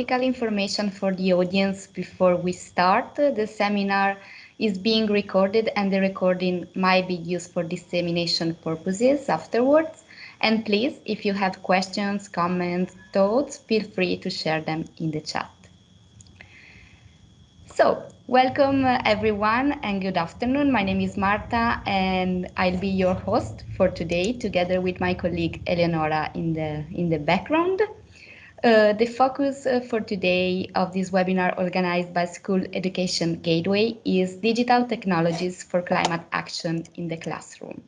practical information for the audience before we start. The seminar is being recorded and the recording might be used for dissemination purposes afterwards. And please, if you have questions, comments, thoughts, feel free to share them in the chat. So, welcome uh, everyone and good afternoon. My name is Marta and I'll be your host for today together with my colleague Eleonora in the, in the background. Uh, the focus uh, for today of this webinar organized by School Education Gateway is digital technologies for climate action in the classroom.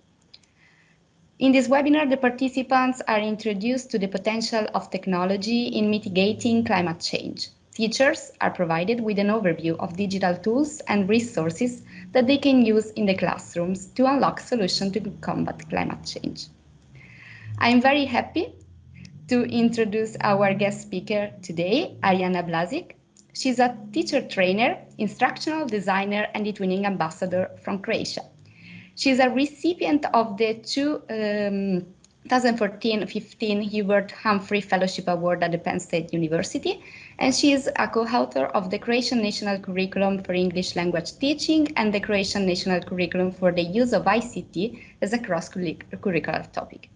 In this webinar, the participants are introduced to the potential of technology in mitigating climate change. Teachers are provided with an overview of digital tools and resources that they can use in the classrooms to unlock solutions to combat climate change. I'm very happy to introduce our guest speaker today, Ariana Blasic. She's a teacher trainer, instructional designer, and the twinning ambassador from Croatia. She's a recipient of the two um, 2014-15 Hubert Humphrey Fellowship Award at the Penn State University, and she is a co-author of the Croatian National Curriculum for English Language Teaching and the Croatian National Curriculum for the Use of ICT as a cross-curricular topic.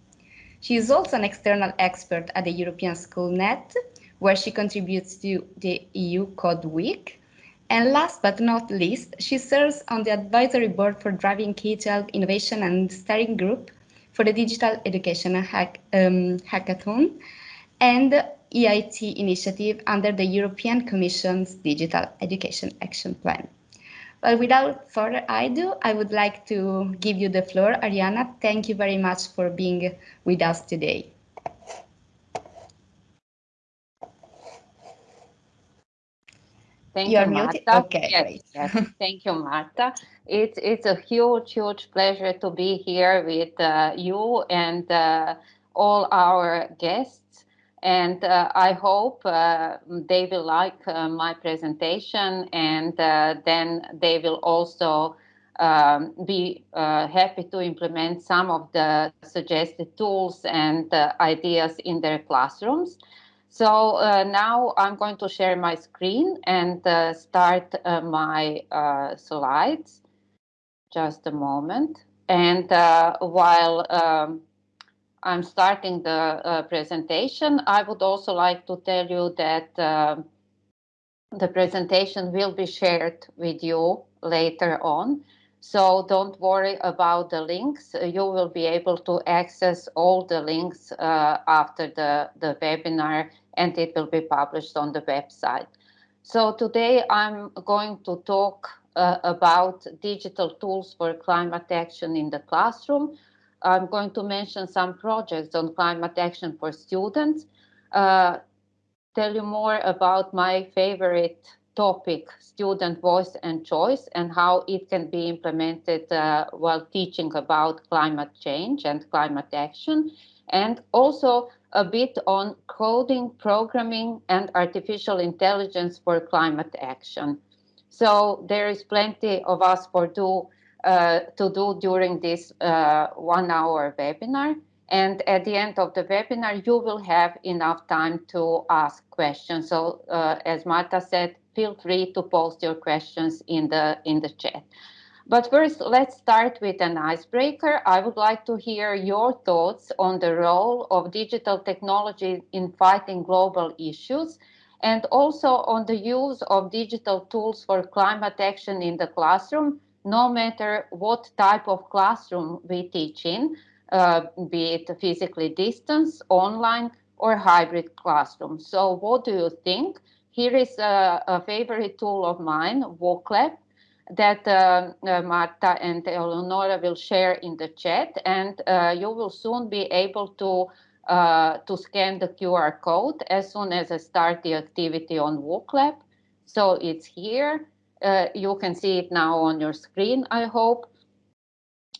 She is also an external expert at the European Schoolnet, where she contributes to the EU Code Week. And last but not least, she serves on the advisory board for Driving K-12 Innovation and Steering Group for the Digital Education Hack, um, Hackathon and EIT initiative under the European Commission's Digital Education Action Plan. But without further ado, I would like to give you the floor. Ariana, thank you very much for being with us today. Thank You're you, Marta. Okay, yes, yes. Thank you, Marta. It's it's a huge, huge pleasure to be here with uh, you and uh, all our guests and uh, I hope uh, they will like uh, my presentation and uh, then they will also um, be uh, happy to implement some of the suggested tools and uh, ideas in their classrooms. So now I'm going to share my screen and start my slides. Just a moment. And while um, I'm starting the uh, presentation, I would also like to tell you that uh, the presentation will be shared with you later on. So don't worry about the links. You will be able to access all the links uh, after the, the webinar and it will be published on the website. So today I'm going to talk uh, about digital tools for climate action in the classroom. I'm going to mention some projects on climate action for students, uh, tell you more about my favorite topic, student voice and choice, and how it can be implemented uh, while teaching about climate change and climate action, and also a bit on coding, programming, and artificial intelligence for climate action. So there is plenty of us for do uh, to do during this uh, one hour webinar. And at the end of the webinar, you will have enough time to ask questions. So uh, as Marta said, feel free to post your questions in the, in the chat. But first, let's start with an icebreaker. I would like to hear your thoughts on the role of digital technology in fighting global issues and also on the use of digital tools for climate action in the classroom no matter what type of classroom we teach in, uh, be it physically distance, online, or hybrid classroom. So what do you think? Here is a, a favorite tool of mine, Wooclap, that uh, uh, Marta and Eleonora will share in the chat, and uh, you will soon be able to uh, to scan the QR code as soon as I start the activity on Wooclap. So it's here. Uh, you can see it now on your screen, I hope.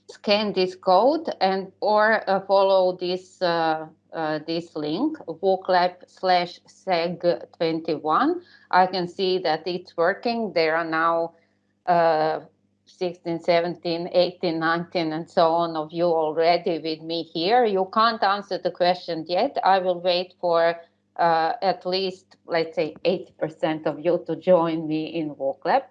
Scan this code and or uh, follow this uh, uh this link, Wooclap slash SEG21. I can see that it's working. There are now uh, 16, 17, 18, 19, and so on of you already with me here. You can't answer the question yet. I will wait for uh, at least, let's say, 80% of you to join me in WOOCLAP.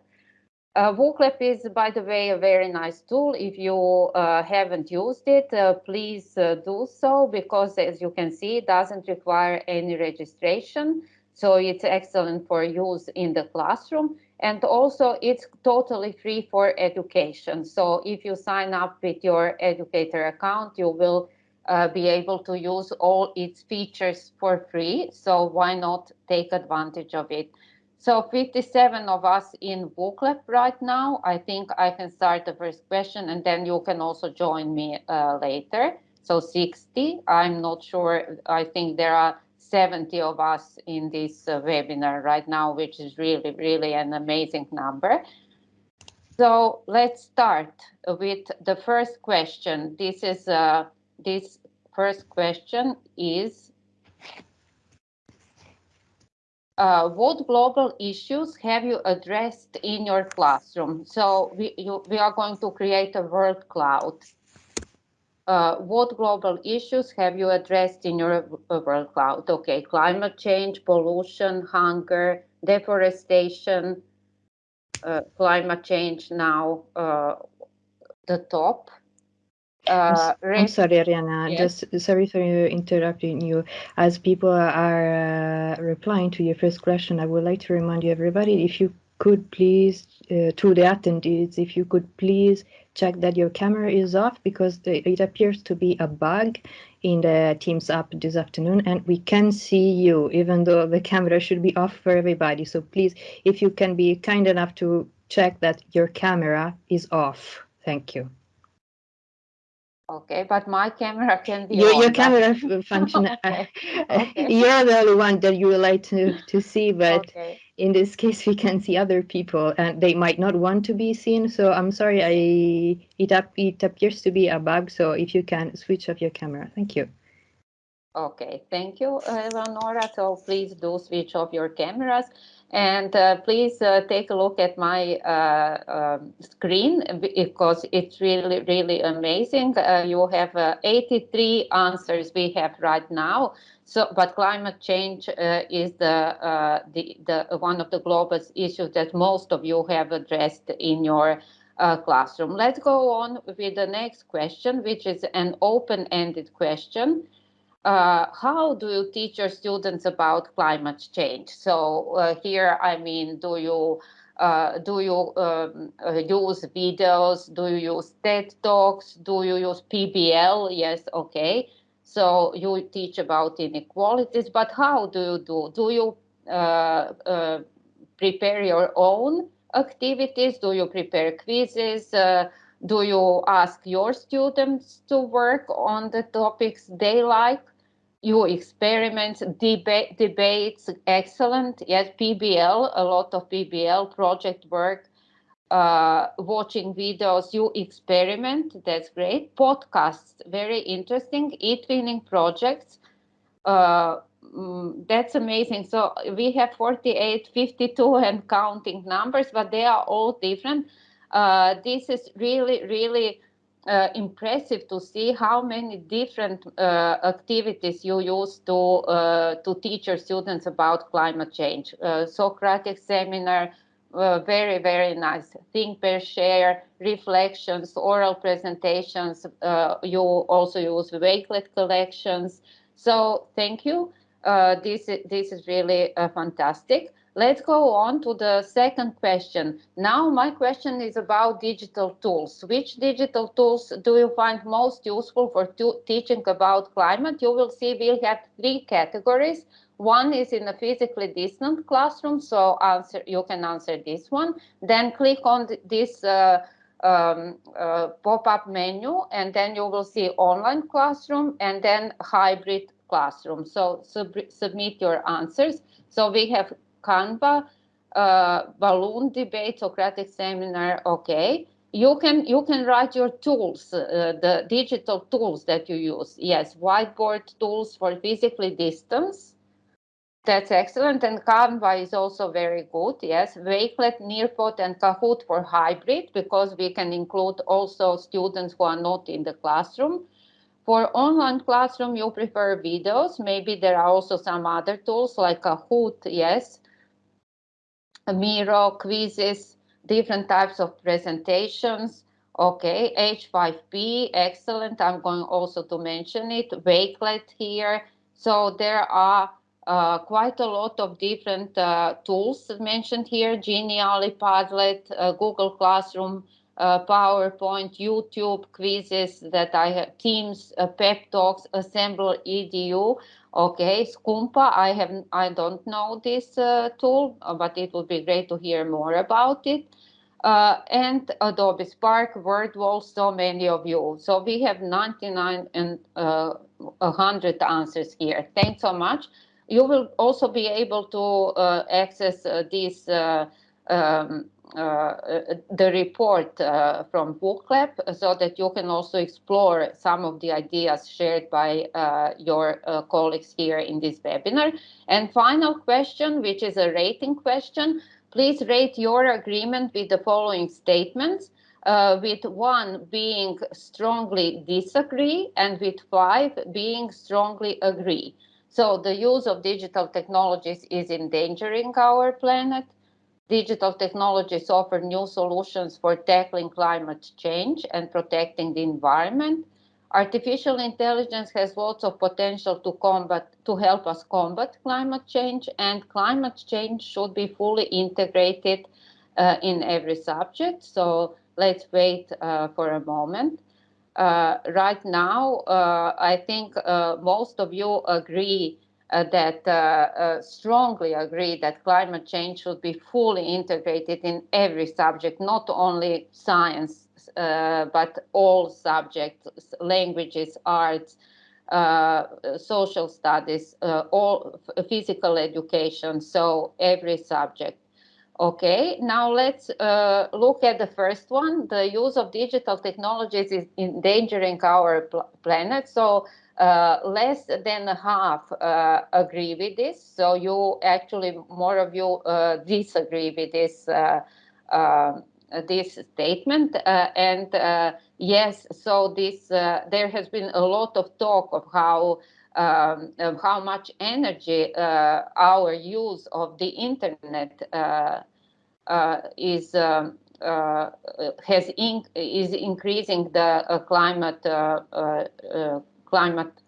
Uh, WOOCLAP is, by the way, a very nice tool. If you uh, haven't used it, uh, please uh, do so because, as you can see, it doesn't require any registration. So it's excellent for use in the classroom. And also, it's totally free for education. So if you sign up with your educator account, you will uh, be able to use all its features for free. So why not take advantage of it? So 57 of us in WOOCLAP right now. I think I can start the first question and then you can also join me uh, later. So 60, I'm not sure. I think there are 70 of us in this uh, webinar right now, which is really, really an amazing number. So let's start with the first question. This is uh, this first question is uh, what global issues have you addressed in your classroom? So we, you, we are going to create a word cloud. Uh, what global issues have you addressed in your uh, world cloud? Okay, climate change, pollution, hunger, deforestation, uh, climate change now uh, the top. Uh, I'm sorry, Ariana. Yes. Just sorry for interrupting you. As people are uh, replying to your first question, I would like to remind you, everybody, if you could please, uh, to the attendees, if you could please check that your camera is off because it appears to be a bug in the Teams app this afternoon and we can see you even though the camera should be off for everybody. So please, if you can be kind enough to check that your camera is off. Thank you. Okay, but my camera can be your, on, your camera function. Uh, okay. okay. You're the only one that you would like to to see, but okay. in this case, we can see other people, and they might not want to be seen. So I'm sorry, I it up it appears to be a bug. So if you can switch off your camera, thank you. Okay, thank you, Eleonora. So please do switch off your cameras. And uh, please uh, take a look at my uh, um, screen because it's really, really amazing. Uh, you have uh, 83 answers we have right now. So, but climate change uh, is the, the, the one of the global issues that most of you have addressed in your classroom. Let's go on with the next question, which is an open-ended question uh, how do you teach your students about climate change? So uh, here, I mean, do you uh, do you um, uh, use videos? Do you use TED Talks? Do you use PBL? Yes, okay. So you teach about inequalities, but how do you do? Do you uh, uh, prepare your own activities? Do you prepare quizzes? do you ask your students to work on the topics they like? Your experiments, debate, debates, excellent. Yes, PBL, a lot of PBL project work, uh, watching videos, you experiment, that's great. Podcasts, very interesting. E-twinning projects, uh, mm, that's amazing. So we have 48, 52 and counting numbers, but they are all different. Uh, this is really, really uh, impressive to see how many different uh, activities you use to uh, to teach your students about climate change. Uh, Socratic seminar, uh, very very nice. Think, pair, share, reflections, oral presentations. Uh, you also use Wakelet collections. So thank you. this this is really fantastic. Let's go on to the second question. Now my question is about digital tools. Which digital tools do you find most useful for teaching about climate? You will see we have three categories. One is in a physically distant classroom, so answer you can answer this one. Then click on this uh, um, uh, pop-up menu, and then you will see online classroom and then hybrid classroom. So sub submit your answers. So we have Canva, uh, balloon debate, Socratic seminar, okay. You can you can write your tools, uh, the digital tools that you use. Yes, whiteboard tools for physically distance. That's excellent. And Canva is also very good. Yes, Wakelet, Nearpod, and Kahoot for hybrid because we can include also students who are not in the classroom. For online classroom, you prefer videos. Maybe there are also some other tools like Kahoot, yes, Miro, quizzes, different types of presentations. Okay, H5P, excellent. I'm going also to mention it. Wakelet here. So there are uh, quite a lot of different uh, tools mentioned here, Genially, Padlet, uh, Google Classroom, uh, PowerPoint, YouTube quizzes that I have, Teams, uh, Pep Talks, Assemblr EDU. Okay, Scumpa, I have I don't know this uh, tool, uh, but it would be great to hear more about it. Uh, and Adobe Spark, WordWall, so many of you. So we have 99 and uh, 100 answers here. Thanks so much. You will also be able to access these um, the report uh, from Wooclap so that you can also explore some of the ideas shared by uh, your colleagues here in this webinar. And final question, which is a rating question, please rate your agreement with the following statements. Uh, with one being strongly disagree and with five being strongly agree. So the use of digital technologies is endangering our planet. Digital technologies offer new solutions for tackling climate change and protecting the environment. Artificial intelligence has lots of potential to combat, to help us combat climate change, and climate change should be fully integrated uh, in every subject. So let's wait uh, for a moment. Uh, right now, uh, I think uh, most of you agree uh, that uh, uh, strongly agree that climate change should be fully integrated in every subject, not only science, but all subjects, languages, arts, uh, social studies, uh, all physical education, so every subject. Okay, now let's uh, look at the first one. The use of digital technologies is endangering our pl planet. So uh, less than half uh, agree with this. So you actually, more of you uh, disagree with this uh, uh, this statement. Uh, and yes, so this there has been a lot of talk of how um, of how much energy our use of the internet is. Um, has in, is increasing the climate climate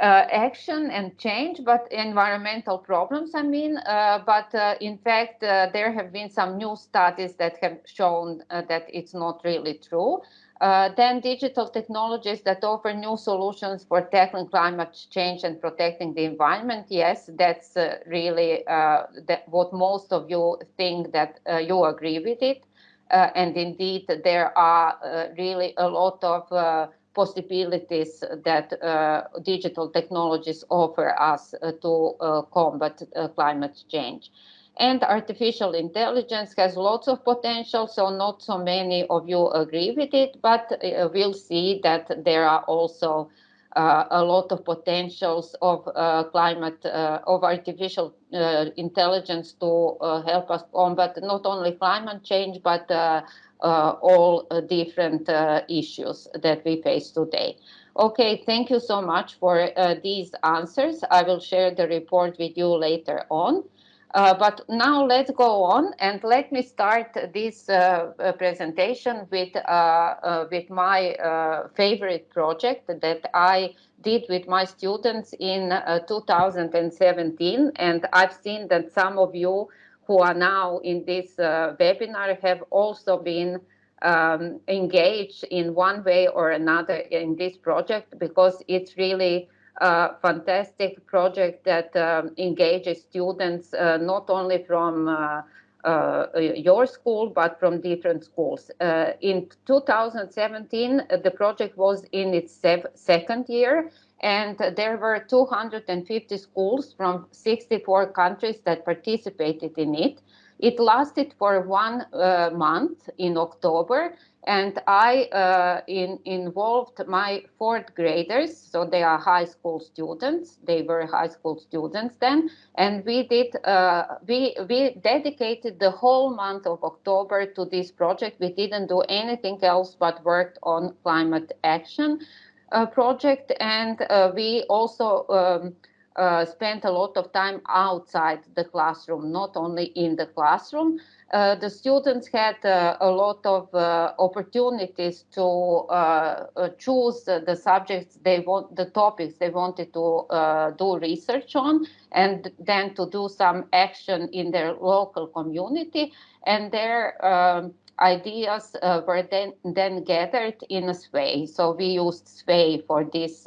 uh, action and change, but environmental problems, I mean. Uh, but uh, in fact, uh, there have been some new studies that have shown uh, that it's not really true. Uh, then digital technologies that offer new solutions for tackling climate change and protecting the environment. Yes, that's really that what most of you think that you agree with it. and indeed, there are really a lot of possibilities that uh, digital technologies offer us uh, to uh, combat climate change. And artificial intelligence has lots of potential, so not so many of you agree with it, but we'll see that there are also uh, a lot of potentials of uh, climate, uh, of artificial intelligence to help us combat not only climate change, but uh, all uh, different uh, issues that we face today. Okay, thank you so much for these answers. I will share the report with you later on. Uh, but now let's go on and let me start this uh, presentation with, uh, with my favorite project that I did with my students in 2017. And I've seen that some of you who are now in this uh, webinar have also been um, engaged in one way or another in this project because it's really a fantastic project that um, engages students uh, not only from uh, uh, your school, but from different schools. Uh, in 2017, the project was in its second year, and there were 250 schools from 64 countries that participated in it. It lasted for one uh, month in October, and I uh, in, involved my fourth graders, so they are high school students. They were high school students then, and we did uh, we we dedicated the whole month of October to this project. We didn't do anything else but worked on climate action project, and we also um, uh, spent a lot of time outside the classroom, not only in the classroom. Uh, the students had uh, a lot of uh, opportunities to uh, uh, choose the subjects they want, the topics they wanted to do research on, and then to do some action in their local community. And their um, ideas were then, then gathered in a SWAY. So we used SWAY for this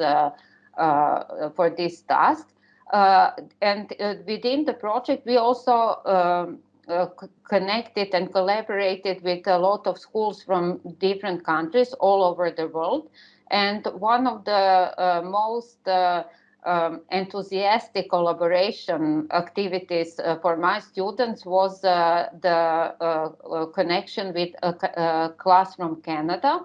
for this task. Uh, and uh, within the project, we also um, uh, connected and collaborated with a lot of schools from different countries all over the world. And one of the uh, most uh, um, enthusiastic collaboration activities uh, for my students was the connection with a, a class from Canada.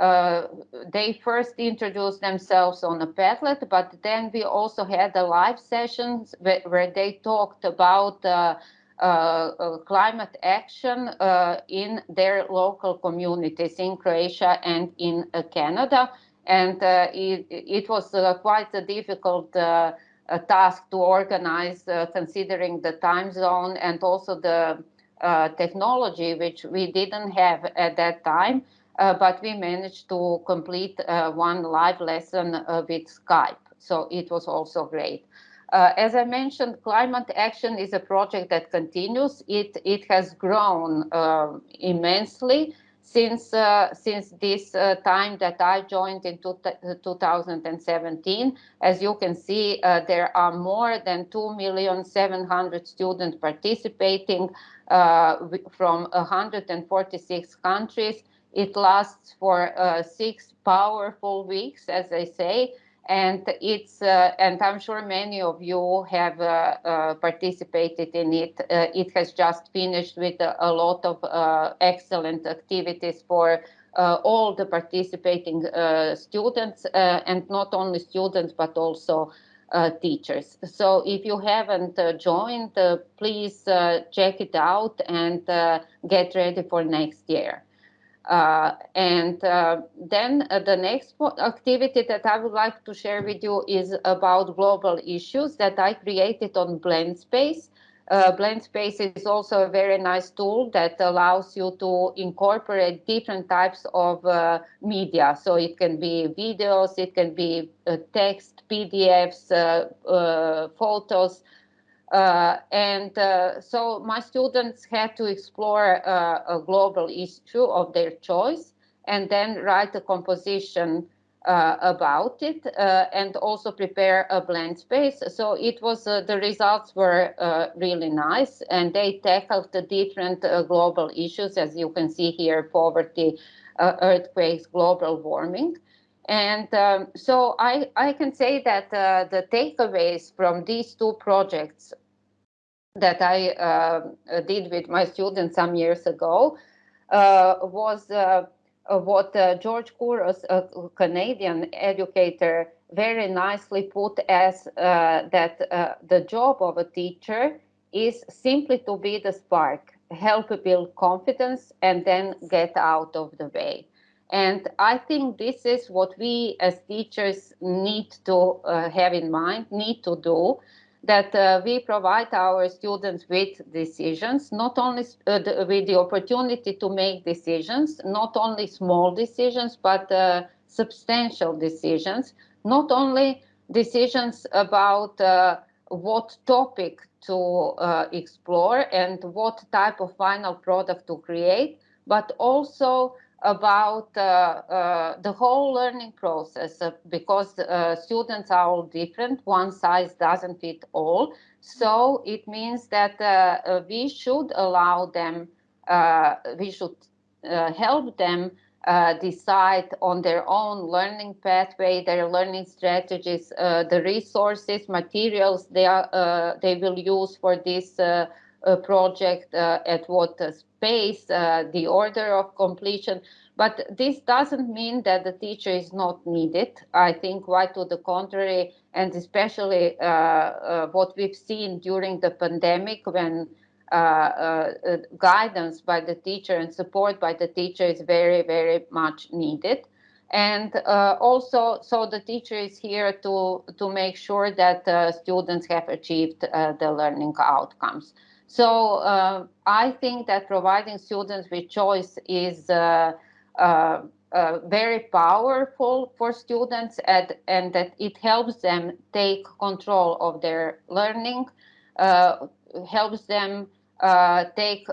Uh, they first introduced themselves on a Padlet, but then we also had a live sessions where, they talked about uh, uh, uh climate action uh, in their local communities in Croatia and in Canada. And it, it, was quite a difficult task to organize, considering the time zone and also the technology, which we didn't have at that time. Uh, but we managed to complete uh, one live lesson uh, with Skype. So it was also great. Uh, as I mentioned, climate action is a project that continues. It it has grown uh, immensely since uh, since this time that I joined in two 2017. As you can see, there are more than 2,700,000 students participating from 146 countries. It lasts for uh, six powerful weeks, as I say, and it's uh, and I'm sure many of you have uh, uh participated in it. Uh, it has just finished with a, a lot of uh, excellent activities for all the participating students, and not only students but also teachers. So if you haven't joined, please check it out and get ready for next year. Uh, and uh, then uh, the next activity that I would like to share with you is about global issues that I created on BlendSpace. Uh, BlendSpace is also a very nice tool that allows you to incorporate different types of uh, media. So it can be videos, it can be uh, text, PDFs, photos, uh, and uh, so my students had to explore uh, a global issue of their choice and then write a composition uh, about it uh, and also prepare a blend space. So it was uh, the results were really nice and they tackled the different global issues as you can see here, poverty, earthquakes, global warming. And um, so I, I can say that uh, the takeaways from these two projects that I uh, did with my students some years ago uh, was uh, what uh, George Couros, a Canadian educator, very nicely put as uh, that uh, the job of a teacher is simply to be the spark, help build confidence, and then get out of the way. And I think this is what we as teachers need to have in mind, need to do that uh, we provide our students with decisions, not only uh, the, with the opportunity to make decisions, not only small decisions, but uh, substantial decisions, not only decisions about uh, what topic to uh, explore and what type of final product to create, but also about uh, uh, the whole learning process uh, because uh, students are all different. One size doesn't fit all. So it means that uh, uh, we should allow them, we should help them decide on their own learning pathway, their learning strategies, the resources, materials they, are, they will use for this project, at what pace, the order of completion. But this doesn't mean that the teacher is not needed. I think quite to the contrary, and especially uh, uh, what we've seen during the pandemic when uh, uh, uh, guidance by the teacher and support by the teacher is very, very much needed. And uh, also, so the teacher is here to, to make sure that uh, students have achieved uh, the learning outcomes. So uh, I think that providing students with choice is uh, uh, very powerful for students and, and that it helps them take control of their learning, helps them take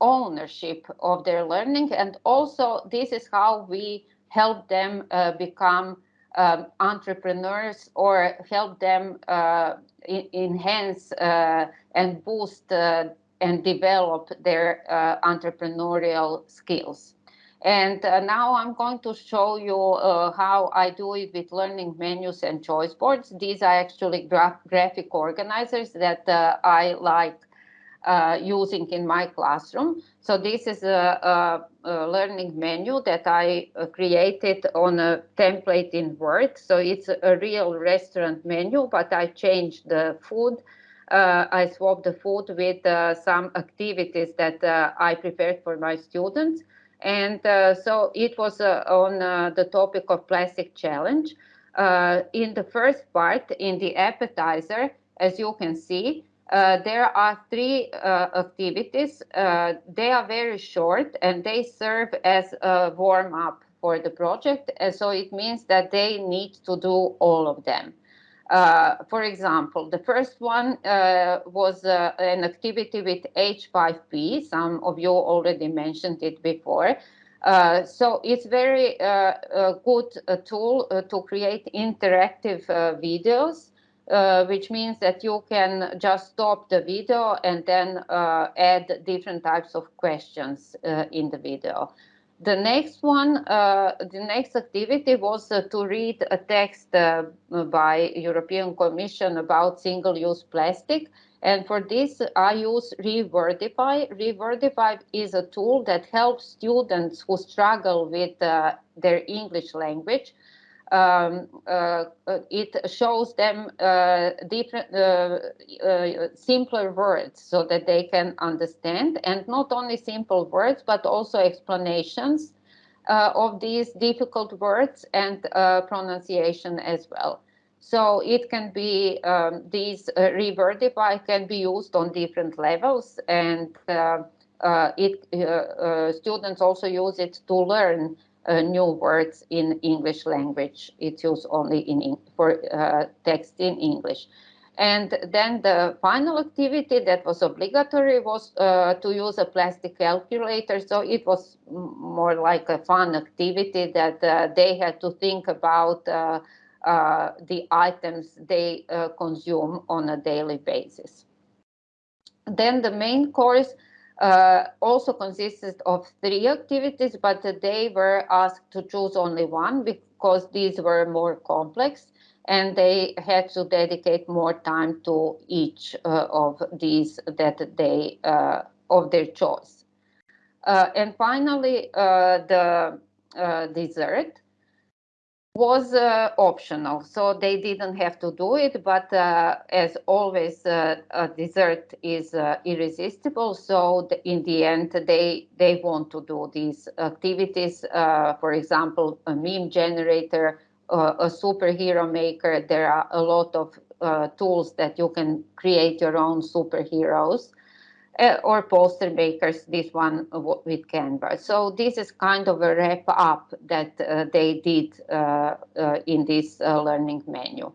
ownership of their learning. And also this is how we help them uh, become um, entrepreneurs or help them uh, enhance uh, and boost uh, and develop their uh, entrepreneurial skills. And uh, now I'm going to show you how I do it with learning menus and choice boards. These are actually gra graphic organizers that I like uh, using in my classroom. So this is a, a, a learning menu that I uh, created on a template in Word. So it's a real restaurant menu, but I changed the food. Uh, I swapped the food with uh, some activities that uh, I prepared for my students. And uh, so it was on the topic of plastic challenge. in the first part, in the appetizer, as you can see, uh, there are three uh, activities. Uh, they are very short and they serve as a warm up for the project. And so it means that they need to do all of them. Uh, for example, the first one uh, was uh, an activity with H5P. Some of you already mentioned it before. so it's very a good tool to create interactive videos uh, which means that you can just stop the video and then uh, add different types of questions uh, in the video. The next one, uh, the next activity was uh, to read a text uh, by European Commission about single-use plastic. And for this, I use Rewordify. Rewordify is a tool that helps students who struggle with their English language um, uh, uh, it shows them uh, different, uh, uh, simpler words so that they can understand, and not only simple words, but also explanations uh, of these difficult words and pronunciation as well. So it can be, um, these Rewordify can be used on different levels, and it students also use it to learn uh, new words in English language. It's used only in for uh, text in English. And then the final activity that was obligatory was uh, to use a plastic calculator. So it was more like a fun activity that uh, they had to think about uh, uh, the items they consume on a daily basis. Then the main course uh, also consisted of three activities, but they were asked to choose only one because these were more complex and they had to dedicate more time to each uh, of these that they uh, of their choice. Uh, and finally, uh, the uh, dessert was uh, optional, so they didn't have to do it. But uh, as always, uh, a dessert is uh, irresistible. So the, in the end, they they want to do these activities. Uh, for example, a meme generator, uh, a superhero maker. There are a lot of tools that you can create your own superheroes uh, or poster makers, this one with Canva. So this is kind of a wrap up that uh, they did uh, uh in this uh, learning menu.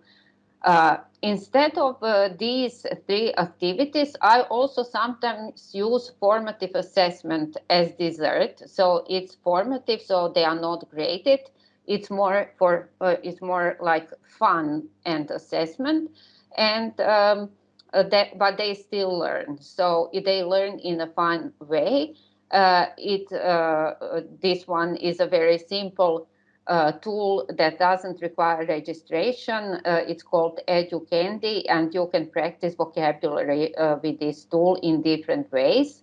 Uh, instead of these three activities, I also sometimes use formative assessment as dessert. So it's formative, so they are not graded. It's more for it's more like fun and assessment. And um, uh, that, but they still learn. So if they learn in a fun way. Uh, it uh, this one is a very simple uh, tool that doesn't require registration. Uh, it's called EduCandy, and you can practice vocabulary uh, with this tool in different ways.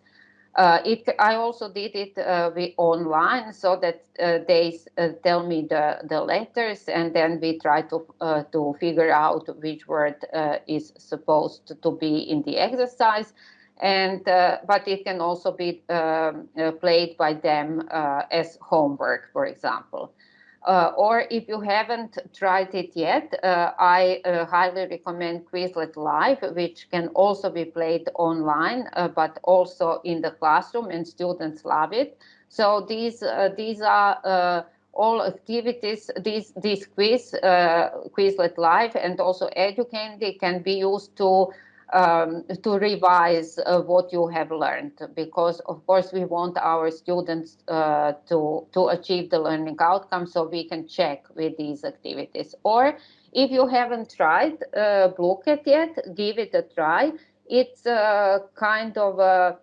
Uh, it, I also did it uh, online so that uh, they uh, tell me the, the letters and then we try to, uh, to figure out which word uh, is supposed to be in the exercise. And, but it can also be um, played by them as homework, for example. Uh, or if you haven't tried it yet, uh, I uh, highly recommend Quizlet Live, which can also be played online, uh, but also in the classroom, and students love it. So these uh, these are uh, all activities. These these quiz Quizlet Live and also EduCandy can be used to um, to revise uh, what you have learned. Because of course we want our students uh, to to achieve the learning outcome so we can check with these activities. Or if you haven't tried uh, Blooket yet give it a try. It's a kind of a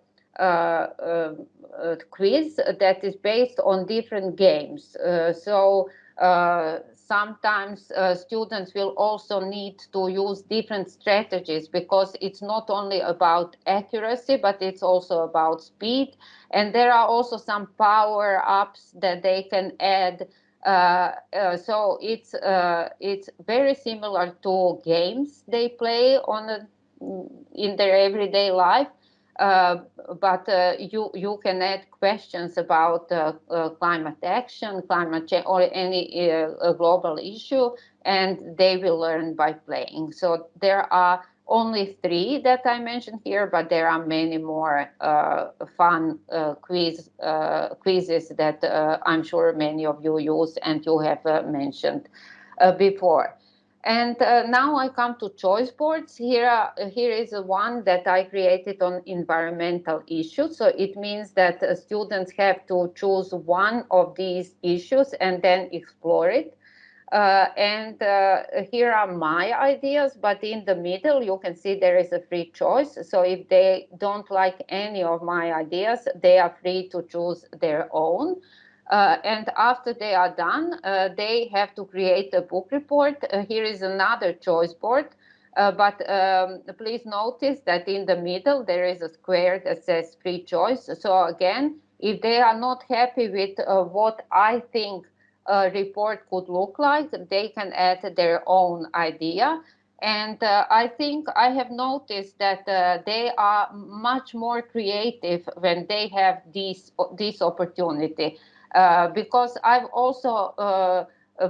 quiz that is based on different games. Uh, so uh, sometimes uh, students will also need to use different strategies because it's not only about accuracy, but it's also about speed. And there are also some power ups that they can add. Uh, uh, so it's uh, it's very similar to games they play on in their everyday life, but uh, you you can add questions about uh, climate action, climate change, or any global issue, and they will learn by playing. So there are only three that I mentioned here, but there are many more uh, fun uh, quiz uh, quizzes that I'm sure many of you use and you have mentioned before. And uh, now I come to choice boards. Here, uh, here is one that I created on environmental issues. So it means that uh, students have to choose one of these issues and then explore it. Uh, and uh, here are my ideas, but in the middle, you can see there is a free choice. So if they don't like any of my ideas, they are free to choose their own. Uh, and after they are done, uh, they have to create a book report. Uh, here is another choice board. Uh, but um, please notice that in the middle there is a square that says free choice. So again, if they are not happy with uh, what I think a report could look like, they can add their own idea. And uh, I think I have noticed that they are much more creative when they have this, this opportunity. Uh, because I've also uh,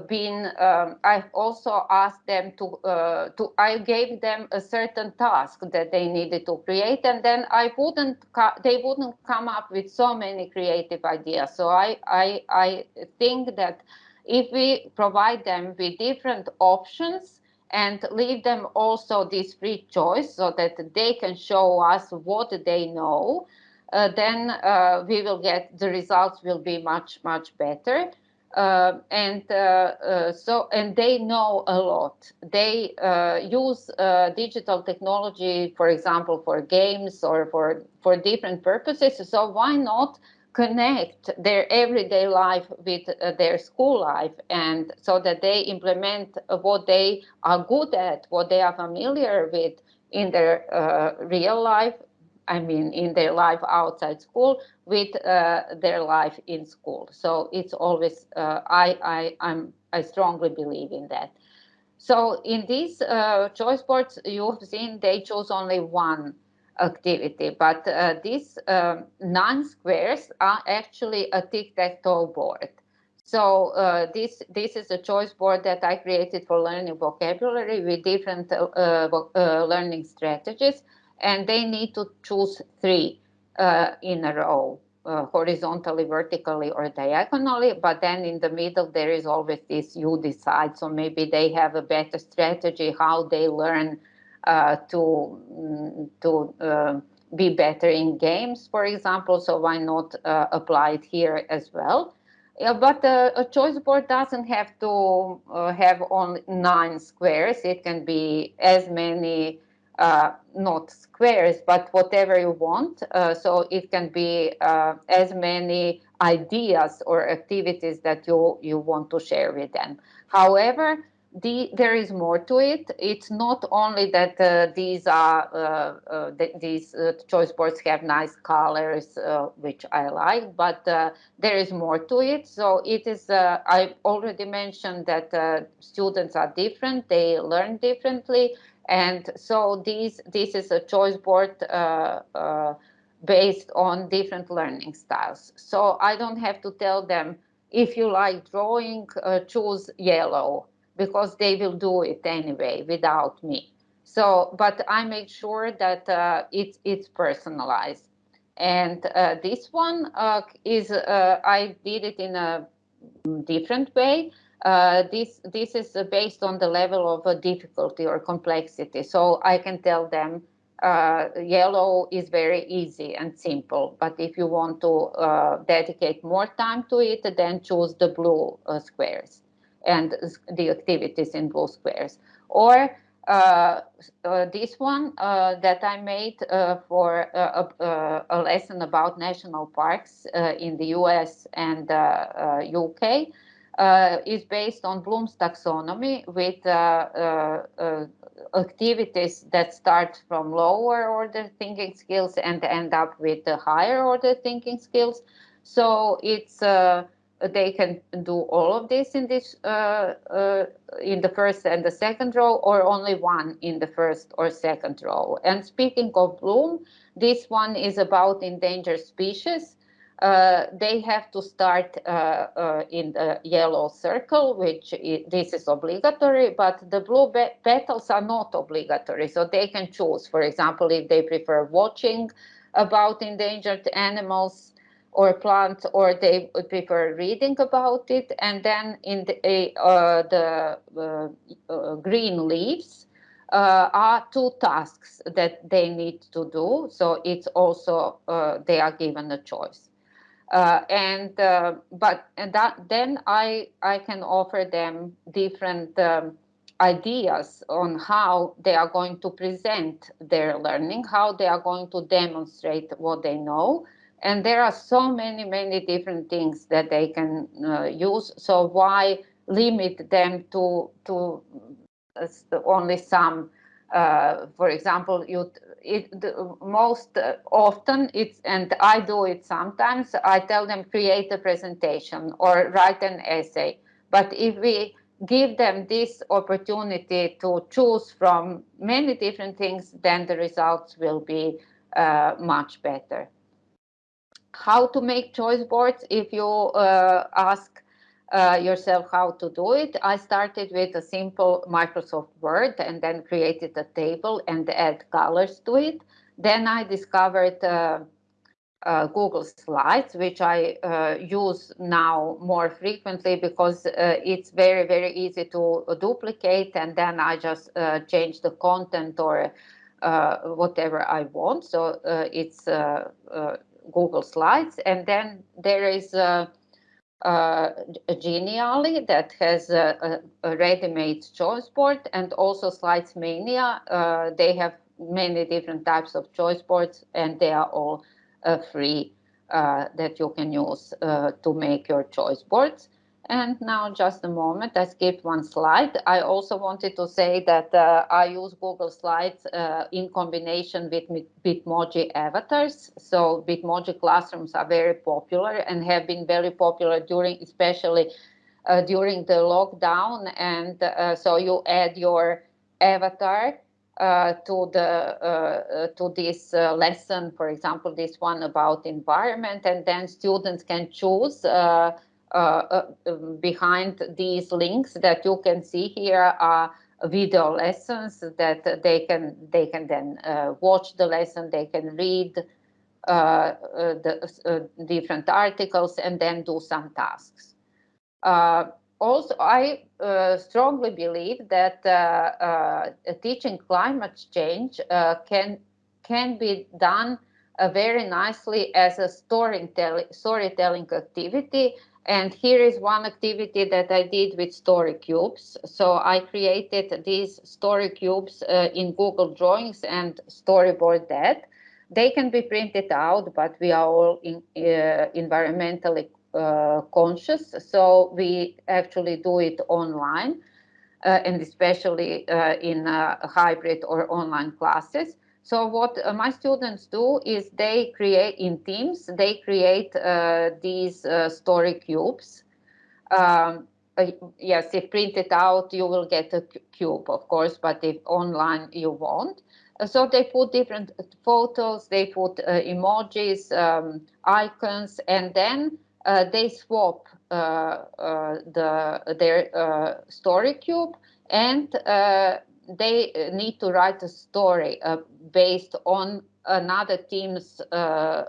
been um, I've also asked them to uh, to I gave them a certain task that they needed to create and then I wouldn't they wouldn't come up with so many creative ideas. So I I I think that if we provide them with different options and leave them also this free choice so that they can show us what they know uh, then uh, we will get the results will be much much better. Uh, and uh, uh, so and they know a lot. They uh, use digital technology for example for games or for for different purposes. So why not connect their everyday life with their school life and so that they implement what they are good at what they are familiar with in their real life I mean, in their life outside school with uh, their life in school. So it's always, uh, I, I, I'm, I strongly believe in that. So in these uh, choice boards, you've seen they chose only one activity, but uh, these um, nine squares are actually a tic-tac-toe board. So uh, this this is a choice board that I created for learning vocabulary with different uh, uh, learning strategies and they need to choose three uh, in a row, uh, horizontally, vertically, or diagonally. But then in the middle, there is always this you decide. So maybe they have a better strategy how they learn uh, to mm, to uh, be better in games, for example. So why not uh, apply it here as well? Yeah, but uh, a choice board doesn't have to have only nine squares. It can be as many uh, not squares, but whatever you want. Uh, so it can be uh, as many ideas or activities that you, you want to share with them. However, the, there is more to it. It's not only that uh, these are uh, uh, th these choice boards have nice colors, which I like, but there is more to it. So it is. I already mentioned that students are different; they learn differently, and so these, this is a choice board uh, uh, based on different learning styles. So I don't have to tell them if you like drawing, uh, choose yellow because they will do it anyway without me. So, but I make sure that uh, it's it's personalized. And uh, this one uh, is I did it in a different way. Uh, this this is based on the level of difficulty or complexity. So I can tell them uh, yellow is very easy and simple. But if you want to uh, dedicate more time to it, then choose the blue uh, squares and the activities in blue squares. Or uh, uh, this one uh, that I made for a, a, lesson about national parks in the US and UK uh, is based on Bloom's taxonomy with uh, uh, activities that start from lower order thinking skills and end up with the higher order thinking skills. So it's they can do all of this in this uh, uh, in the first and the second row or only one in the first or second row and speaking of bloom this one is about endangered species uh, they have to start uh, uh, in the yellow circle, which is, this is obligatory, but the blue petals are not obligatory. So they can choose, for example, if they prefer watching about endangered animals or plants, or they would prefer reading about it. And then in the, uh, the uh, green leaves, uh, are two tasks that they need to do. So it's also, uh, they are given a choice. Uh, and uh, but and that then I I can offer them different um, ideas on how they are going to present their learning, how they are going to demonstrate what they know, and there are so many many different things that they can uh, use. So why limit them to to uh, only some? Uh, for example, you it the, most often it's and I do it sometimes. I tell them create a presentation or write an essay. But if we give them this opportunity to choose from many different things, then the results will be uh, much better. How to make choice boards? If you uh, ask uh, yourself how to do it. I started with a simple Microsoft Word and then created a table and add colors to it. Then I discovered uh, uh, Google Slides, which I uh, use now more frequently because uh, it's very, very easy to duplicate and then I just uh, change the content or whatever I want. So it's Google Slides. And then there is uh, Genially that has a, a, a ready-made choice board and also Slides Mania. Uh, they have many different types of choice boards and they are all uh, free uh, that you can use uh, to make your choice boards. And now just a moment, I skipped one slide. I also wanted to say that uh, I use Google Slides uh, in combination with Bitmoji avatars. So Bitmoji classrooms are very popular and have been very popular during, especially uh, during the lockdown. And uh, so you add your avatar uh, to the uh, to this uh, lesson, for example, this one about environment, and then students can choose uh, uh, uh, behind these links that you can see here are video lessons that they can they can then uh, watch the lesson they can read uh, uh, the uh, different articles and then do some tasks. Also i strongly believe that teaching climate change can can be done very nicely as a storytelling storytelling activity and here is one activity that I did with story cubes. So I created these story cubes uh, in Google Drawings and storyboard that. They can be printed out, but we are all in, uh, environmentally uh, conscious. So we actually do it online uh, and especially uh, in uh, hybrid or online classes. So what uh, my students do is they create in teams, they create uh, these uh, story cubes. Um, uh, yes, if printed out, you will get a cube, of course, but if online, you won't. Uh, so they put different photos, they put uh, emojis, um, icons, and then they swap the their story cube and they uh, need to write a story uh, based on another team's uh,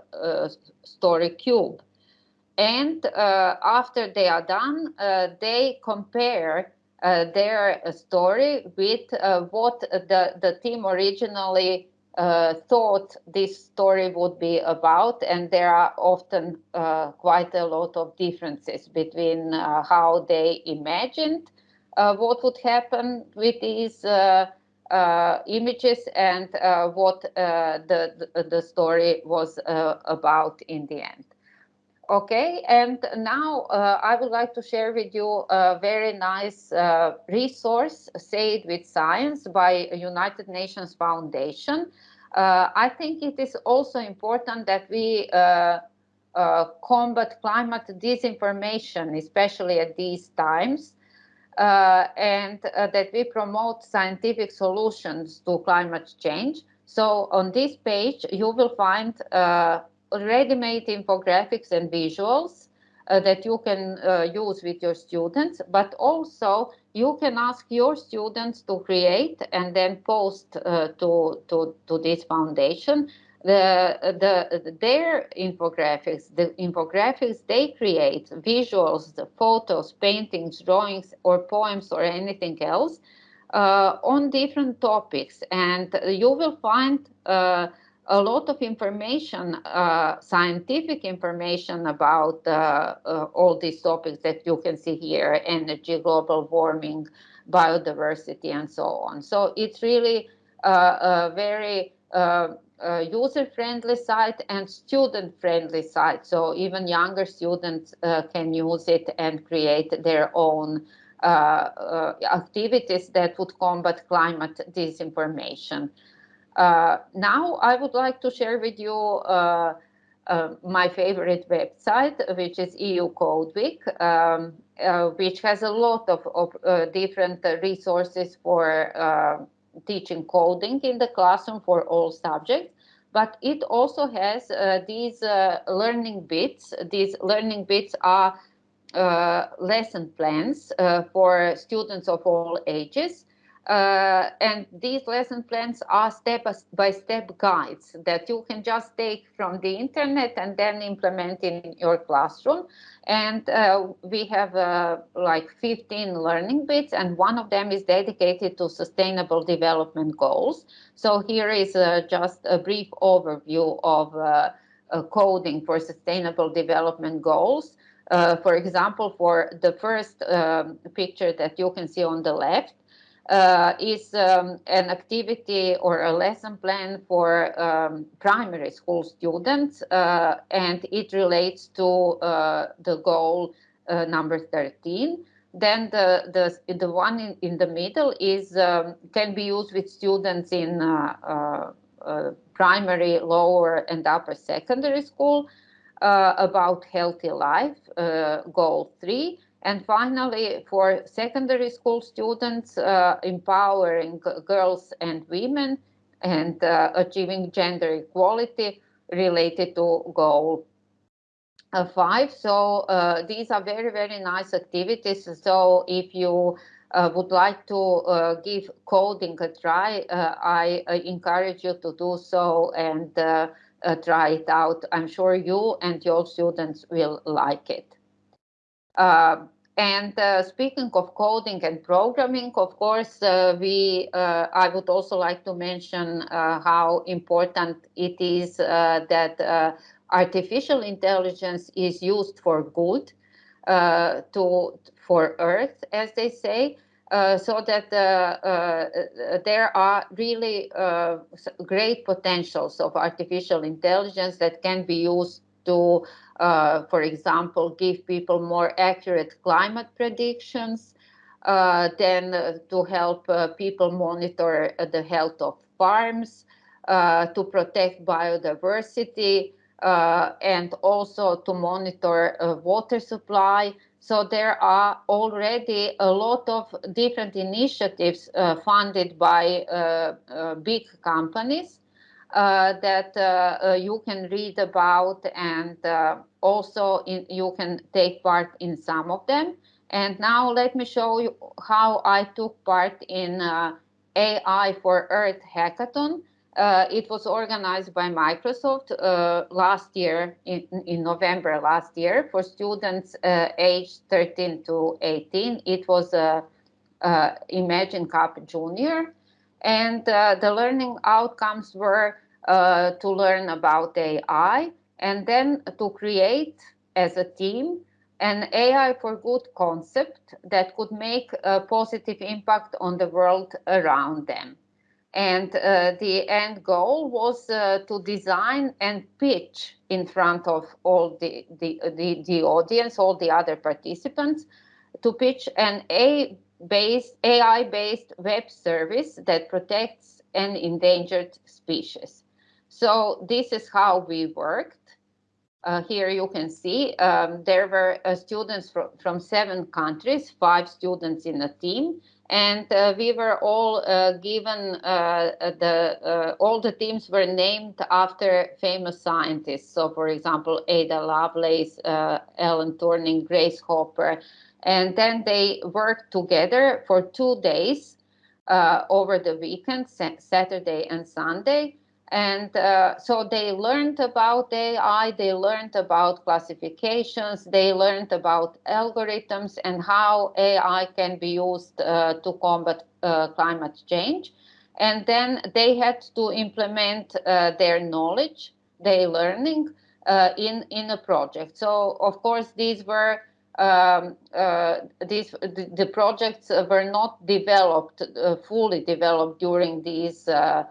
story cube. And after they are done, they compare uh, their story with uh, what the, the team originally uh, thought this story would be about. And there are often quite a lot of differences between how they imagined what would happen with these images and what the, the, story was about in the end. Okay, and now uh, I would like to share with you a very nice uh, resource, Say It With Science by United Nations Foundation. Uh, I think it is also important that we uh, uh, combat climate disinformation, especially at these times, uh, and that we promote scientific solutions to climate change. So on this page, you will find ready-made infographics and visuals uh, that you can uh, use with your students, but also you can ask your students to create and then post uh, to, to, to this foundation the, the, their infographics, the infographics they create, visuals, the photos, paintings, drawings, or poems, or anything else uh, on different topics. And you will find uh, a lot of information, uh, scientific information about uh, uh, all these topics that you can see here, energy, global warming, biodiversity, and so on. So it's really uh, a very uh, user-friendly site and student-friendly site. So even younger students uh, can use it and create their own activities that would combat climate disinformation. Uh, now I would like to share with you uh, uh, my favorite website, which is EU Code Week, um, uh, which has a lot of, of uh, different resources for uh, teaching coding in the classroom for all subjects. But it also has uh, these uh, learning bits. These learning bits are uh, lesson plans for students of all ages. Uh, and these lesson plans are step-by-step -step guides that you can just take from the internet and then implement in your classroom. And uh, we have uh, like 15 learning bits, and one of them is dedicated to sustainable development goals. So here is uh, just a brief overview of uh, coding for sustainable development goals. Uh, for example, for the first um, picture that you can see on the left, uh, is um, an activity or a lesson plan for um, primary school students, uh, and it relates to uh, the goal uh, number 13. Then the, the, the one in, in the middle is um, can be used with students in uh, uh, primary, lower, and upper secondary school about healthy life, goal three. And finally, for secondary school students, uh, empowering girls and women and uh, achieving gender equality related to goal uh, five. So uh, these are very, very nice activities. So if you uh, would like to uh, give coding a try, I encourage you to do so and try it out. I'm sure you and your students will like it. Uh, and uh, speaking of coding and programming, of course, uh, we uh, I would also like to mention uh, how important it is that artificial intelligence is used for good, to for Earth, as they say. so that there are really great potentials of artificial intelligence that can be used to, uh, for example, give people more accurate climate predictions, uh, then uh, to help uh, people monitor uh, the health of farms, uh, to protect biodiversity, and also to monitor water supply. So there are already a lot of different initiatives funded by big companies uh, that uh, uh, you can read about and also in, you can take part in some of them. And now let me show you how I took part in AI for Earth hackathon. Uh, it was organized by Microsoft uh, last year, in, in, November last year, for students uh, aged 13 to 18. It was a, Imagine Cup Junior. And the learning outcomes were to learn about AI and then to create as a team an AI for good concept that could make a positive impact on the world around them. And uh, the end goal was uh, to design and pitch in front of all the, the, the, the audience, all the other participants, to pitch an AI-based AI-based web service that protects an endangered species. So this is how we worked. Uh, here you can see um, there were uh, students from, from seven countries, five students in a team, and uh, we were all uh, given uh, the uh, all the teams were named after famous scientists. So, for example, Ada Lovelace, Alan Turing, Grace Hopper, and then they worked together for two days over the weekend, Saturday and Sunday and uh, so they learned about AI, they learned about classifications, they learned about algorithms and how AI can be used uh, to combat uh, climate change. And then they had to implement uh, their knowledge, their learning uh, in, in a project. So, of course, these were um, uh, these the, the, projects were not developed fully developed during these uh,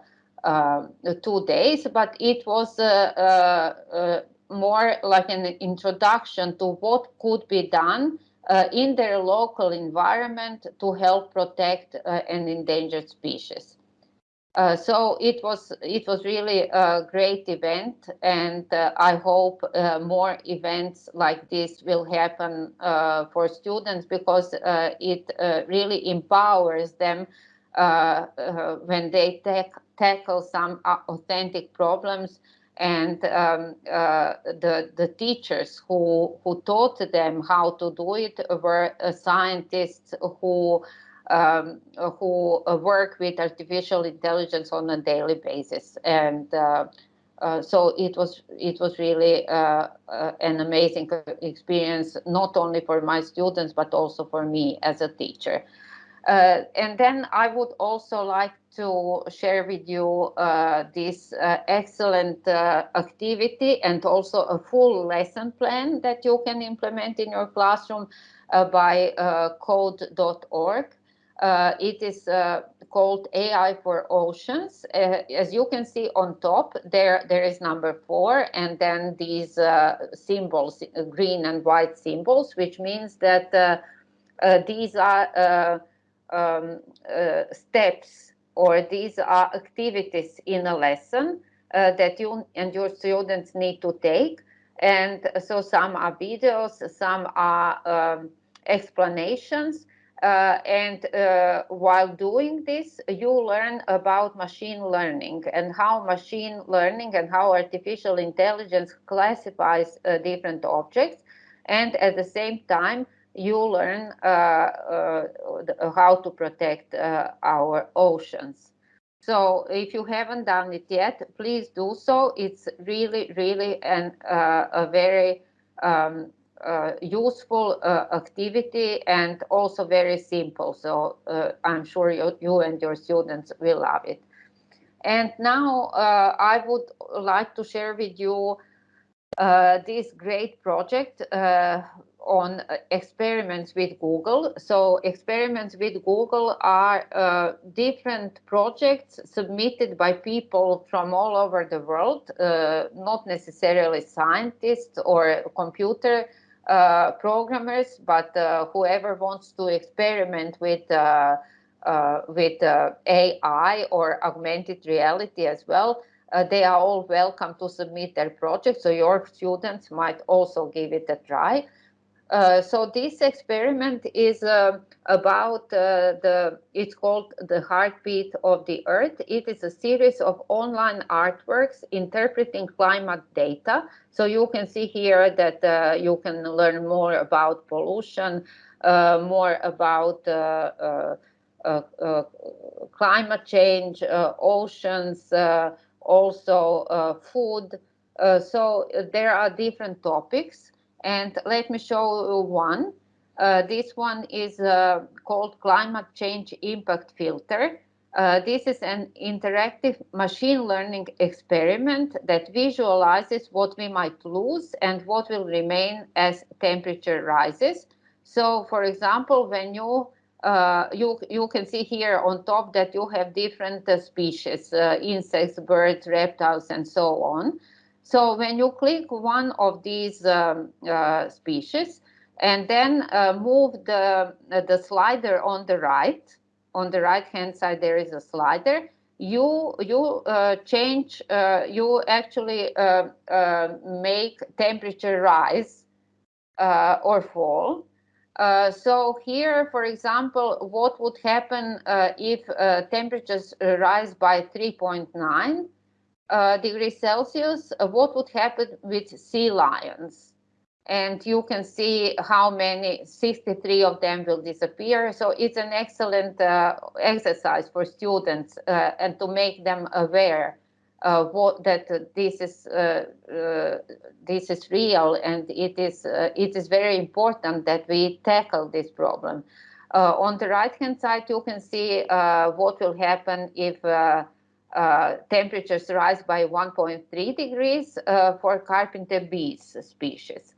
two days, but it was uh, uh, more like an introduction to what could be done uh, in their local environment to help protect uh, an endangered species. Uh, so it was it was really a great event, and I hope more events like this will happen for students because it really empowers them when they take tackle some uh, authentic problems and um, uh, the the teachers who who taught them how to do it were uh, scientists who um, who work with artificial intelligence on a daily basis. And uh, uh, so it was it was really uh, an amazing experience not only for my students but also for me as a teacher uh, and then I would also like to share with you uh, this uh, excellent uh, activity and also a full lesson plan that you can implement in your classroom uh, by uh, code.org. it is called AI for Oceans. as you can see on top, there there is number four, and then these symbols, green and white symbols, which means that these are um, uh, steps or these are activities in a lesson uh, that you and your students need to take. And so some are videos, some are um, explanations. Uh, and uh, while doing this, you learn about machine learning and how machine learning and how artificial intelligence classifies uh, different objects. And at the same time, you learn uh, uh, how to protect uh, our oceans. So if you haven't done it yet, please do so. It's really, really an, a very um, uh, useful uh, activity and also very simple. So uh, I'm sure you, you, and your students will love it. And now I would like to share with you this great project on uh, experiments with Google. So experiments with Google are uh, different projects submitted by people from all over the world, uh, not necessarily scientists or computer uh, programmers, but uh, whoever wants to experiment with uh, with AI or augmented reality as well. they are all welcome to submit their projects, so your students might also give it a try. Uh, so this experiment is uh, about uh, the, it's called the heartbeat of the earth. It is a series of online artworks interpreting climate data. So you can see here that uh, you can learn more about pollution, uh, more about climate change, oceans, also food. so there are different topics. And let me show you one. Uh, this one is uh, called Climate Change Impact Filter. Uh, this is an interactive machine learning experiment that visualizes what we might lose and what will remain as temperature rises. So, for example, when you uh, you you can see here on top that you have different uh, species, uh, insects, birds, reptiles, and so on. So when you click one of these um, uh, species and then uh, move the, uh, the slider on the right, on the right hand side there is a slider, you, you uh, change, uh, you actually uh, make temperature rise or fall. so here, for example, what would happen if temperatures rise by 3.9? Uh, degrees Celsius, uh, what would happen with sea lions? And you can see how many, 63 of them will disappear. So it's an excellent uh, exercise for students uh, and to make them aware what, that this is uh, uh, this is real and it is it is very important that we tackle this problem. on the right hand side, you can see what will happen if uh, temperatures rise by 1.3 degrees uh, for carpenter bees species.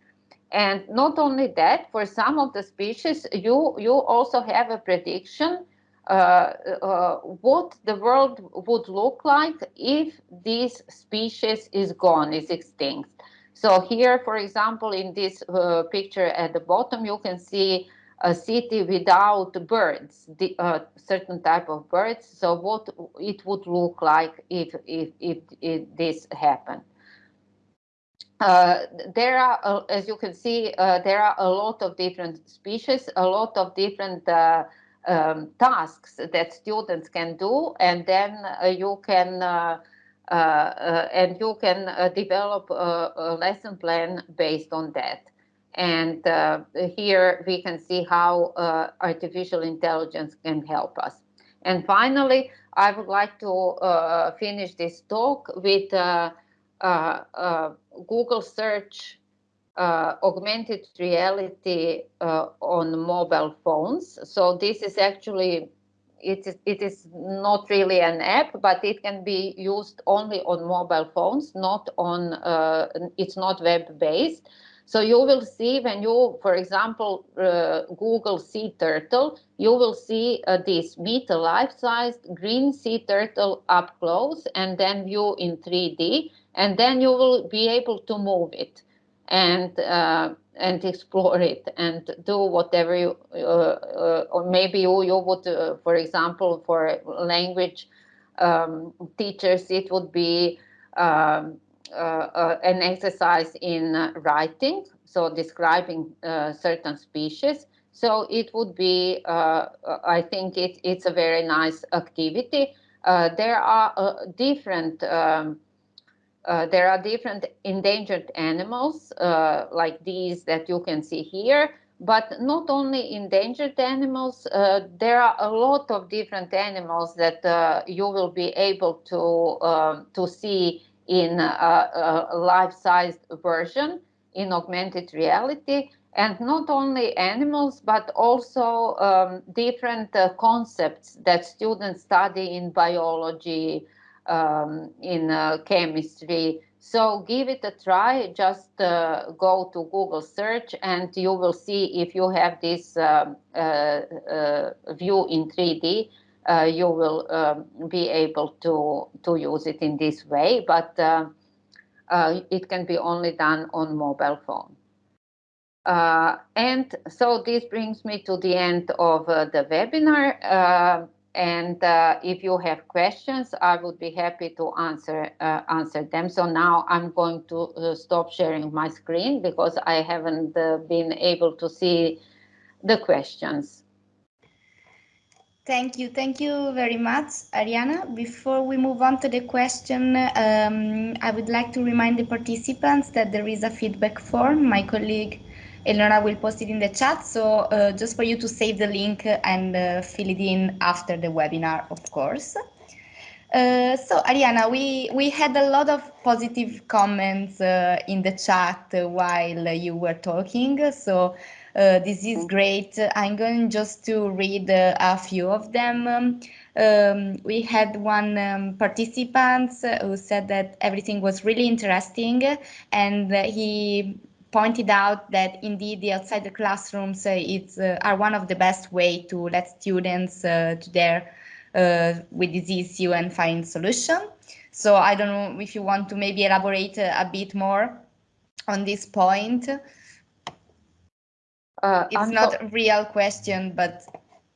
And not only that, for some of the species, you, you also have a prediction uh, uh what the world would look like if this species is gone, is extinct. So here, for example, in this uh, picture at the bottom, you can see a city without birds, the, uh, certain type of birds. So what it would look like if if if, if this happened. Uh, there are, uh, as you can see, uh, there are a lot of different species, a lot of different uh, um, tasks that students can do, and then uh, you can and you can develop a, a lesson plan based on that. And uh, here we can see how uh, artificial intelligence can help us. And finally, I would like to uh, finish this talk with uh, uh, uh, Google search augmented reality on mobile phones. So this is actually it is, it is not really an app, but it can be used only on mobile phones, not on, it's not web based. So you will see when you, for example, uh, Google sea turtle, you will see uh, this a life-sized green sea turtle up close and then view in 3D, and then you will be able to move it and uh, and explore it and do whatever you, uh, uh, or maybe you, you would, uh, for example, for language um, teachers, it would be um, an exercise in uh, writing, so describing certain species. So it would be, I think it, it's a very nice activity. there are different um, uh, there are different endangered animals uh, like these that you can see here, but not only endangered animals, uh, there are a lot of different animals that you will be able to, um, to see in a, a life-sized version in augmented reality. And not only animals but also um, different uh, concepts that students study in biology um, in uh, chemistry. So give it a try. Just uh, go to google search and you will see if you have this um, uh, uh, view in 3d uh, you will um, be able to, to use it in this way, but uh, uh, it can be only done on mobile phone. Uh, and so this brings me to the end of uh, the webinar. Uh, and if you have questions, I would be happy to answer answer them. So now I'm going to stop sharing my screen because I haven't been able to see the questions. Thank you. Thank you very much, Ariana. Before we move on to the question, um, I would like to remind the participants that there is a feedback form. My colleague Eleonora will post it in the chat. So uh, just for you to save the link and uh, fill it in after the webinar, of course. Uh, so Ariana, we, we had a lot of positive comments uh, in the chat while you were talking. So uh, this is great. I'm going just to read uh, a few of them. Um, um, we had one um, participant who said that everything was really interesting and he pointed out that indeed the outside the classrooms uh, it's, uh, are one of the best way to let students uh, to there uh, with this issue and find solution. So I don't know if you want to maybe elaborate a, a bit more on this point. Uh, it's I'm not a real question, but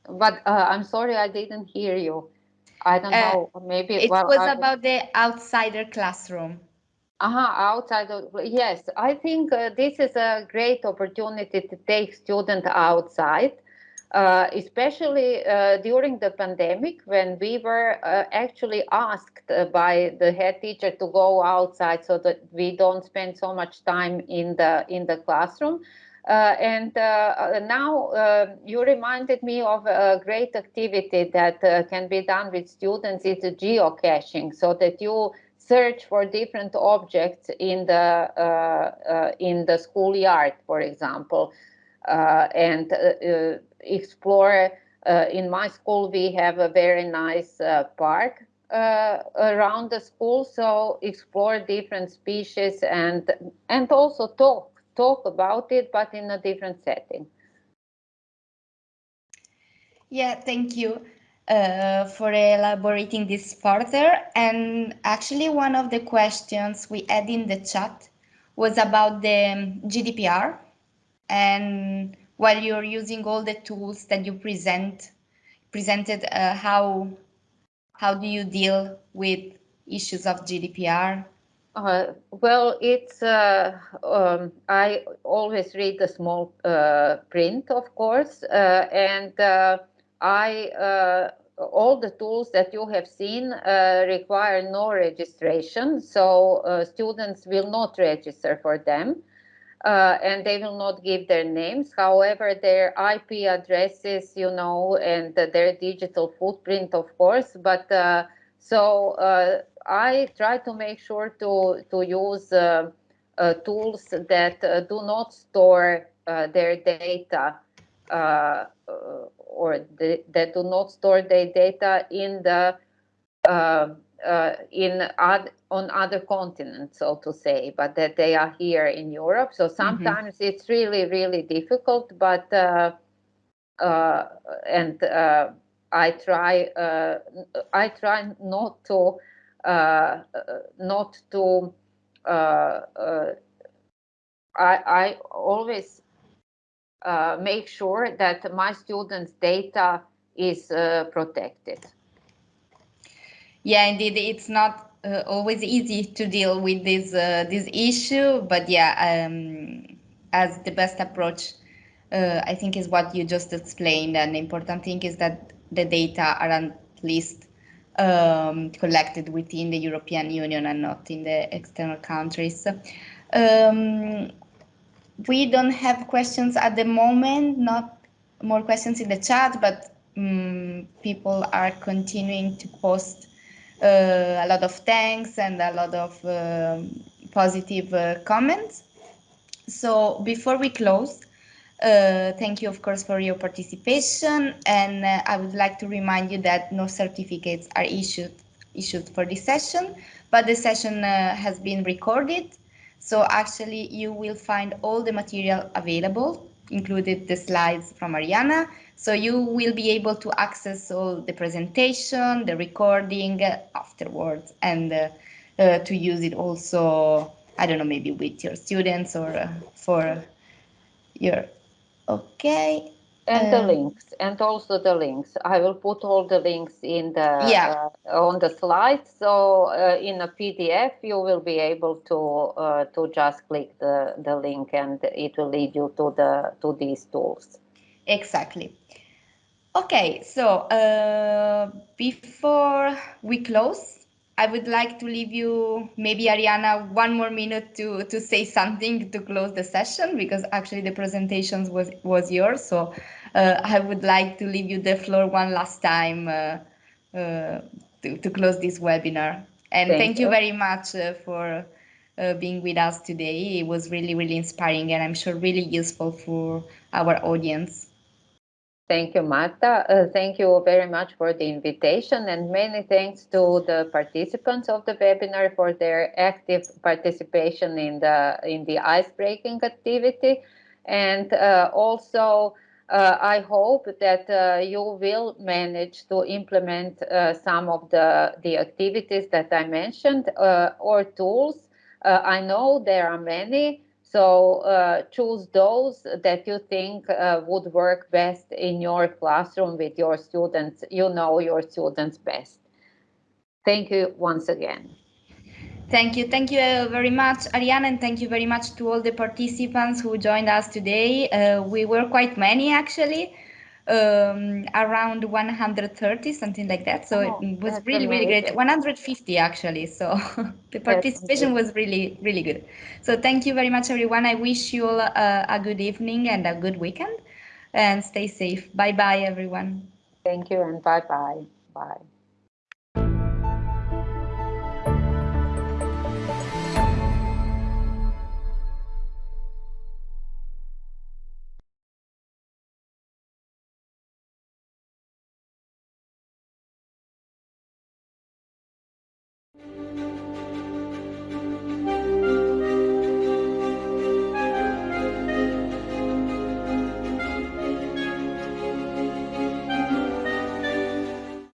but uh, I'm sorry I didn't hear you. I don't know. Maybe it well, was I, about the outsider classroom. Uh-huh, outside of, yes, I think uh, this is a great opportunity to take students outside, uh, especially uh, during the pandemic when we were uh, actually asked uh, by the head teacher to go outside so that we don't spend so much time in the in the classroom. Uh, and now you reminded me of a great activity that can be done with students. It's geocaching, so that you search for different objects in the uh, uh, in the schoolyard, for example, uh, and explore. in my school, we have a very nice park uh, around the school so explore different species and and also talk talk about it but in a different setting yeah thank you uh, for elaborating this further. And actually, one of the questions we had in the chat was about the GDPR. And while you're using all the tools that you present, presented, uh, how how do you deal with issues of GDPR? Uh, well, it's uh, um, I always read the small uh, print, of course, uh, and uh, I uh, all the tools that you have seen require no registration, so students will not register for them. And they will not give their names. However, their IP addresses, you know, and their digital footprint, of course. But so I try to make sure to to use uh, tools that do not store their data or the, that do not store their data in the uh, uh, in ad, on other continents, so to say, but that they are here in Europe. So mm-hmm. sometimes mm -hmm. it's really, really difficult, but uh, uh and uh, I try uh, I try not to not to I I always uh, make sure that my students' data is uh, protected. Yeah, indeed, it's not uh, always easy to deal with this uh, this issue, but yeah, um, as the best approach, uh, I think is what you just explained. And the important thing is that the data are at least um, collected within the European Union and not in the external countries. Um, we don't have questions at the moment, not more questions in the chat, but um, people are continuing to post uh, a lot of thanks and a lot of uh, positive uh, comments. So before we close, uh, thank you, of course, for your participation. And uh, I would like to remind you that no certificates are issued issued for this session, but the session uh, has been recorded so actually you will find all the material available, included the slides from Ariana. So you will be able to access all the presentation, the recording afterwards, and uh, uh, to use it also, I don't know, maybe with your students or uh, for your, okay. and the um, links and also the links i will put all the links in the yeah. Uh, on the slides so uh, in a pdf you will be able to uh, to just click the the link and it will lead you to the to these tools exactly okay so uh, before we close I would like to leave you, maybe Ariana, one more minute to, to say something to close the session because actually the presentations was, was yours. So uh, I would like to leave you the floor one last time uh, uh, to, to close this webinar. And thank, thank you. you. very much uh, for uh, being with us today. It was really, really inspiring and I'm sure really useful for our audience. Thank you, Marta. Uh, thank you very much for the invitation and many thanks to the participants of the webinar for their active participation in the in the ice-breaking activity. And uh, also, uh, I hope that uh, you will manage to implement uh, some of the, the activities that I mentioned uh, or tools. I know there are many, so uh, choose those that you think uh, would work best in your classroom with your students. You know your students best. Thank you once again. Thank you. Thank you uh, very much, Ariana, and thank you very much to all the participants who joined us today. Uh, we were quite many, actually um, around 130, something like that. So oh, it was really, amazing. really great. 150 actually. So the participation was really, really good. So thank you very much, everyone. I wish you all a, a good evening and a good weekend and stay safe. Bye bye, everyone. Thank you and bye bye. Bye.